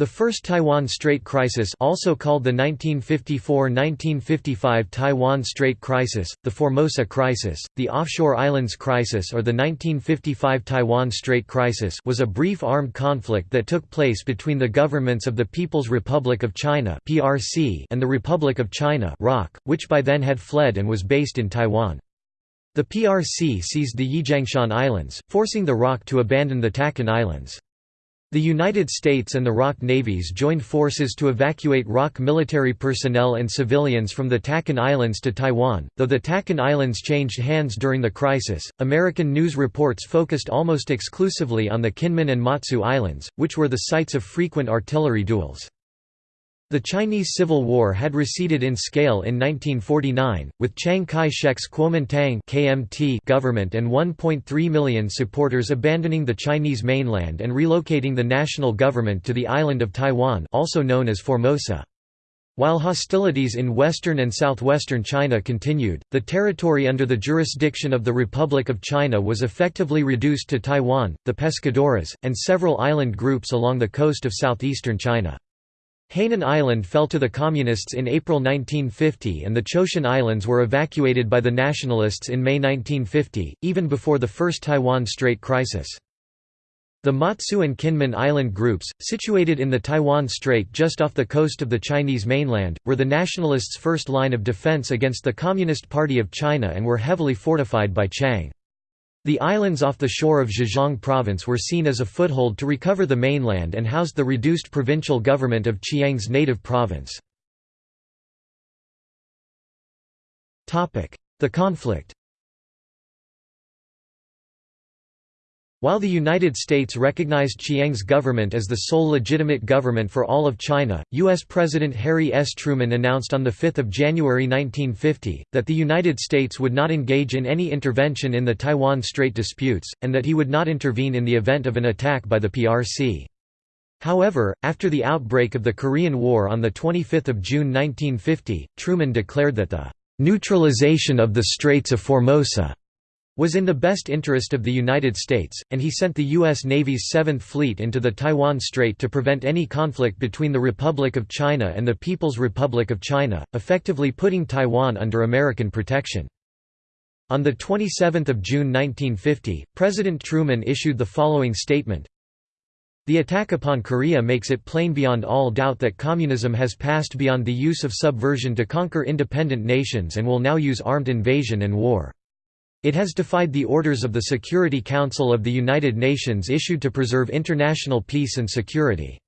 The First Taiwan Strait Crisis also called the 1954–1955 Taiwan Strait Crisis, the Formosa Crisis, the Offshore Islands Crisis or the 1955 Taiwan Strait Crisis was a brief armed conflict that took place between the governments of the People's Republic of China and the Republic of China which by then had fled and was based in Taiwan. The PRC seized the Yijiangshan Islands, forcing the ROC to abandon the Dachen Islands. The United States and the ROC navies joined forces to evacuate ROC military personnel and civilians from the Dachen Islands to Taiwan. Though the Dachen Islands changed hands during the crisis, American news reports focused almost exclusively on the Kinmen and Matsu Islands, which were the sites of frequent artillery duels. The Chinese Civil War had receded in scale in 1949, with Chiang Kai-shek's Kuomintang KMT government and 1.3 million supporters abandoning the Chinese mainland and relocating the national government to the island of Taiwan also known as Formosa. While hostilities in western and southwestern China continued, the territory under the jurisdiction of the Republic of China was effectively reduced to Taiwan, the Pescadores, and several island groups along the coast of southeastern China. Hainan Island fell to the Communists in April 1950 and the Zhoushan Islands were evacuated by the Nationalists in May 1950, even before the first Taiwan Strait crisis. The Matsu and Kinmen island groups, situated in the Taiwan Strait just off the coast of the Chinese mainland, were the Nationalists' first line of defense against the Communist Party of China and were heavily fortified by Chiang. The islands off the shore of Zhejiang province were seen as a foothold to recover the mainland and housed the reduced provincial government of Chiang's native province. The conflict While the United States recognized Chiang's government as the sole legitimate government for all of China, U.S. President Harry S. Truman announced on 5 January 1950, that the United States would not engage in any intervention in the Taiwan Strait disputes, and that he would not intervene in the event of an attack by the PRC. However, after the outbreak of the Korean War on 25 June 1950, Truman declared that the "...neutralization of the Straits of Formosa." Was in the best interest of the United States, and he sent the U.S. Navy's Seventh Fleet into the Taiwan Strait to prevent any conflict between the Republic of China and the People's Republic of China, effectively putting Taiwan under American protection. On 27 June 1950, President Truman issued the following statement, the attack upon Korea makes it plain beyond all doubt that communism has passed beyond the use of subversion to conquer independent nations and will now use armed invasion and war. It has defied the orders of the Security Council of the United Nations issued to preserve international peace and security.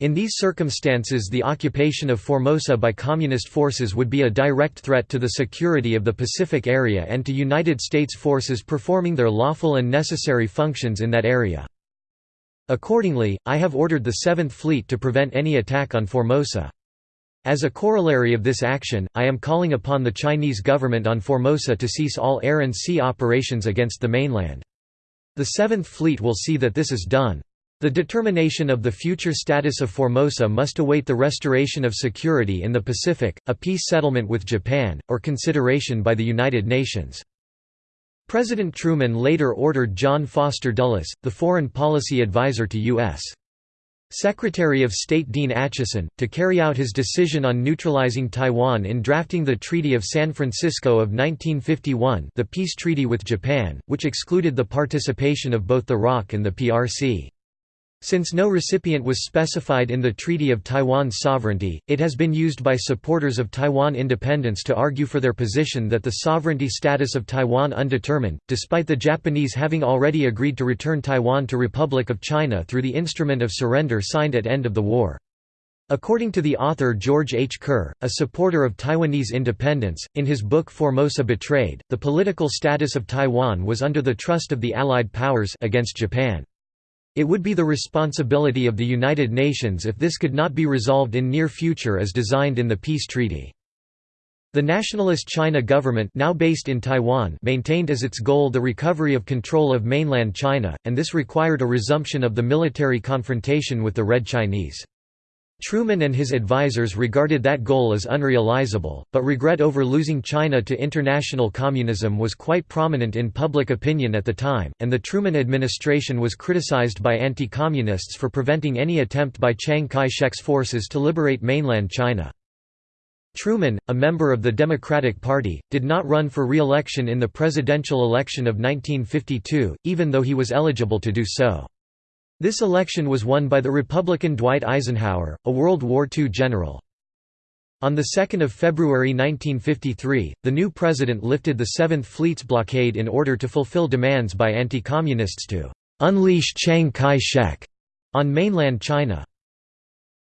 In these circumstances the occupation of Formosa by Communist forces would be a direct threat to the security of the Pacific area and to United States forces performing their lawful and necessary functions in that area. Accordingly, I have ordered the Seventh Fleet to prevent any attack on Formosa. As a corollary of this action, I am calling upon the Chinese government on Formosa to cease all air and sea operations against the mainland. The Seventh Fleet will see that this is done. The determination of the future status of Formosa must await the restoration of security in the Pacific, a peace settlement with Japan, or consideration by the United Nations. President Truman later ordered John Foster Dulles, the foreign policy advisor to U.S. Secretary of State Dean Acheson, to carry out his decision on neutralizing Taiwan in drafting the Treaty of San Francisco of 1951 the peace treaty with Japan, which excluded the participation of both the ROC and the PRC. Since no recipient was specified in the Treaty of Taiwan's sovereignty, it has been used by supporters of Taiwan independence to argue for their position that the sovereignty status of Taiwan undetermined, despite the Japanese having already agreed to return Taiwan to Republic of China through the Instrument of Surrender signed at end of the war. According to the author George H. Kerr, a supporter of Taiwanese independence, in his book Formosa Betrayed, the political status of Taiwan was under the trust of the Allied powers against Japan. It would be the responsibility of the United Nations if this could not be resolved in near future as designed in the peace treaty. The nationalist China government now based in Taiwan maintained as its goal the recovery of control of mainland China, and this required a resumption of the military confrontation with the Red Chinese. Truman and his advisers regarded that goal as unrealizable, but regret over losing China to international communism was quite prominent in public opinion at the time, and the Truman administration was criticized by anti-communists for preventing any attempt by Chiang Kai-shek's forces to liberate mainland China. Truman, a member of the Democratic Party, did not run for re-election in the presidential election of 1952, even though he was eligible to do so. This election was won by the Republican Dwight Eisenhower, a World War II general. On 2 February 1953, the new president lifted the Seventh Fleet's blockade in order to fulfill demands by anti-communists to «unleash Chiang Kai-shek» on mainland China.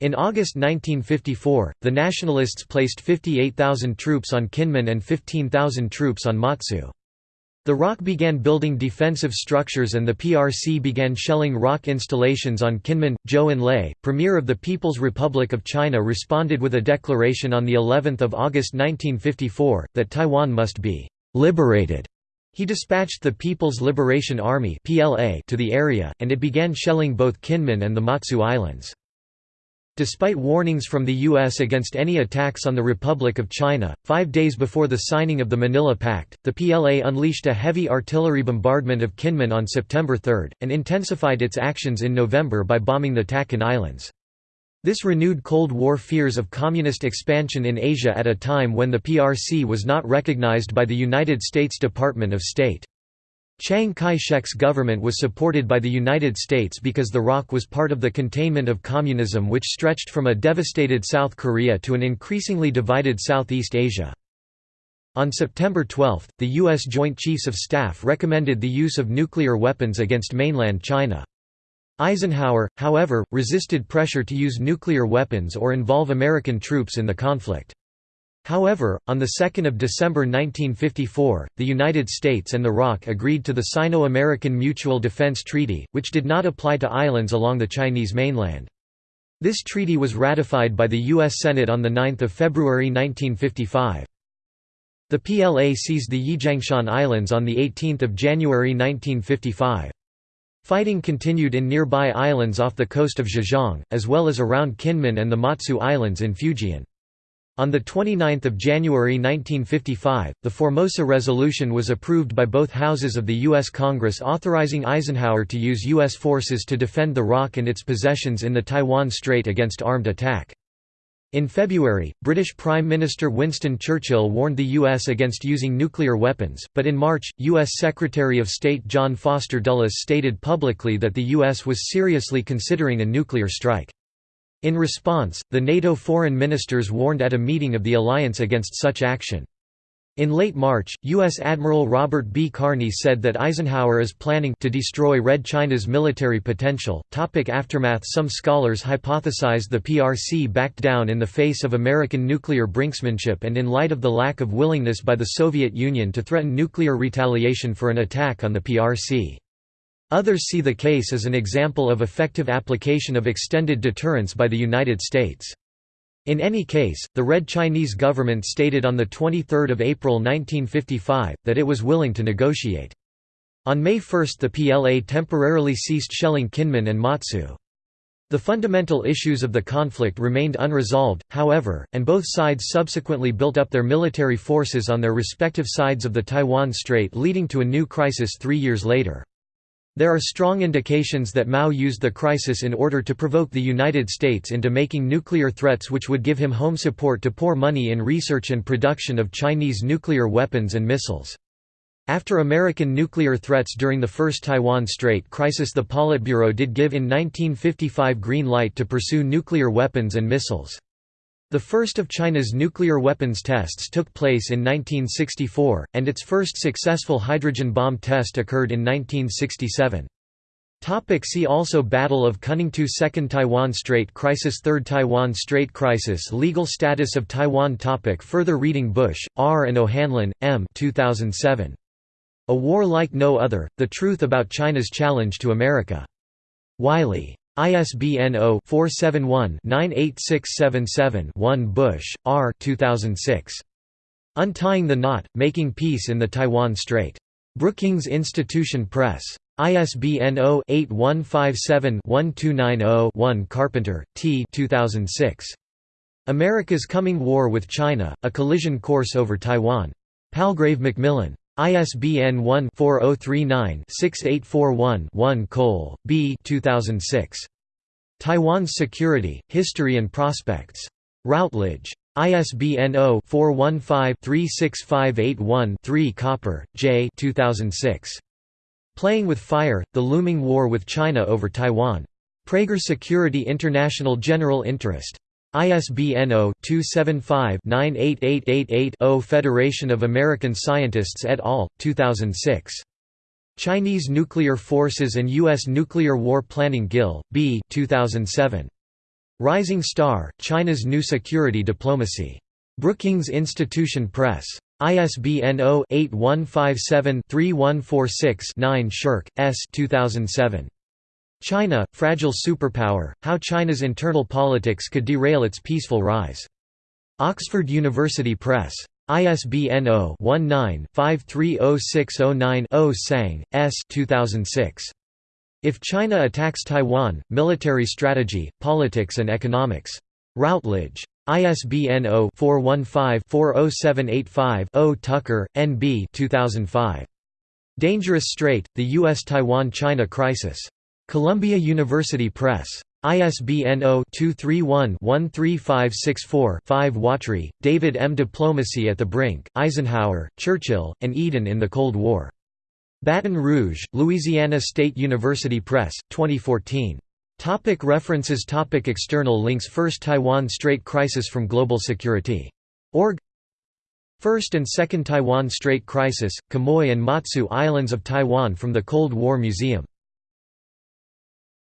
In August 1954, the Nationalists placed 58,000 troops on Kinmen and 15,000 troops on Matsu. The ROC began building defensive structures and the PRC began shelling ROC installations on Kinmen. Zhou Enlai, premier of the People's Republic of China responded with a declaration on the 11th of August 1954 that Taiwan must be liberated. He dispatched the People's Liberation Army to the area and it began shelling both Kinmen and the Matsu Islands. Despite warnings from the U.S. against any attacks on the Republic of China, five days before the signing of the Manila Pact, the PLA unleashed a heavy artillery bombardment of Kinmen on September 3, and intensified its actions in November by bombing the Dachen Islands. This renewed Cold War fears of communist expansion in Asia at a time when the PRC was not recognized by the United States Department of State. Chiang Kai-shek's government was supported by the United States because the ROC was part of the containment of communism which stretched from a devastated South Korea to an increasingly divided Southeast Asia. On September 12, the U.S. Joint Chiefs of Staff recommended the use of nuclear weapons against mainland China. Eisenhower, however, resisted pressure to use nuclear weapons or involve American troops in the conflict. However, on 2 December 1954, the United States and the ROC agreed to the Sino-American Mutual Defense Treaty, which did not apply to islands along the Chinese mainland. This treaty was ratified by the U.S. Senate on 9 February 1955. The PLA seized the Yijiangshan Islands on 18 January 1955. Fighting continued in nearby islands off the coast of Zhejiang, as well as around Kinmen and the Matsu Islands in Fujian. On 29 January 1955, the Formosa Resolution was approved by both houses of the U.S. Congress authorizing Eisenhower to use U.S. forces to defend the ROC and its possessions in the Taiwan Strait against armed attack. In February, British Prime Minister Winston Churchill warned the U.S. against using nuclear weapons, but in March, U.S. Secretary of State John Foster Dulles stated publicly that the U.S. was seriously considering a nuclear strike. In response, the NATO foreign ministers warned at a meeting of the alliance against such action. In late March, U.S. Admiral Robert B. Carney said that Eisenhower is planning to destroy Red China's military potential. Topic aftermath Some scholars hypothesized the PRC backed down in the face of American nuclear brinksmanship and in light of the lack of willingness by the Soviet Union to threaten nuclear retaliation for an attack on the PRC. Others see the case as an example of effective application of extended deterrence by the United States. In any case, the Red Chinese government stated on 23 April 1955, that it was willing to negotiate. On May 1 the PLA temporarily ceased shelling Kinmen and Matsu. The fundamental issues of the conflict remained unresolved, however, and both sides subsequently built up their military forces on their respective sides of the Taiwan Strait leading to a new crisis three years later. There are strong indications that Mao used the crisis in order to provoke the United States into making nuclear threats which would give him home support to pour money in research and production of Chinese nuclear weapons and missiles. After American nuclear threats during the First Taiwan Strait crisis the Politburo did give in 1955 green light to pursue nuclear weapons and missiles. The first of China's nuclear weapons tests took place in 1964, and its first successful hydrogen bomb test occurred in 1967. Topic see also Battle of Kuningtou Second Taiwan Strait Crisis Third Taiwan Strait Crisis Legal status of Taiwan topic Further reading Bush, R. and O'Hanlon, M. 2007. A War Like No Other, The Truth About China's Challenge to America. Wiley. ISBN 0-471-98677-1 Bush, R. 2006. Untying the Knot, Making Peace in the Taiwan Strait. Brookings Institution Press. ISBN 0-8157-1290-1 Carpenter, T 2006. America's Coming War with China, A Collision Course over Taiwan. Palgrave Macmillan. ISBN 1-4039-6841-1 Cole, B 2006. Taiwan's Security, History and Prospects. Routledge. ISBN 0-415-36581-3 Copper, J 2006. Playing with Fire, The Looming War with China over Taiwan. Praeger Security International General Interest. ISBN 0-275-98888-0 Federation of American Scientists et al., 2006. Chinese Nuclear Forces and U.S. Nuclear War Planning Gill, B 2007. Rising Star, China's New Security Diplomacy. Brookings Institution Press. ISBN 0-8157-3146-9 Shirk, S. 2007. China, Fragile Superpower, How China's Internal Politics Could Derail Its Peaceful Rise. Oxford University Press. ISBN 0-19-530609-0 Tsang, S. 2006. If China Attacks Taiwan, Military Strategy, Politics and Economics. Routledge. ISBN 0-415-40785-0 Tucker, N. B. 2005. Dangerous Strait, The U.S.-Taiwan-China Crisis. Columbia University Press. ISBN 0-231-13564-5 Watry, David M. Diplomacy at the Brink, Eisenhower, Churchill, and Eden in the Cold War. Baton Rouge, Louisiana State University Press, 2014. Topic references Topic External links First Taiwan Strait Crisis from Global Security. Org First and Second Taiwan Strait Crisis, Quemoy and Matsu Islands of Taiwan from the Cold War Museum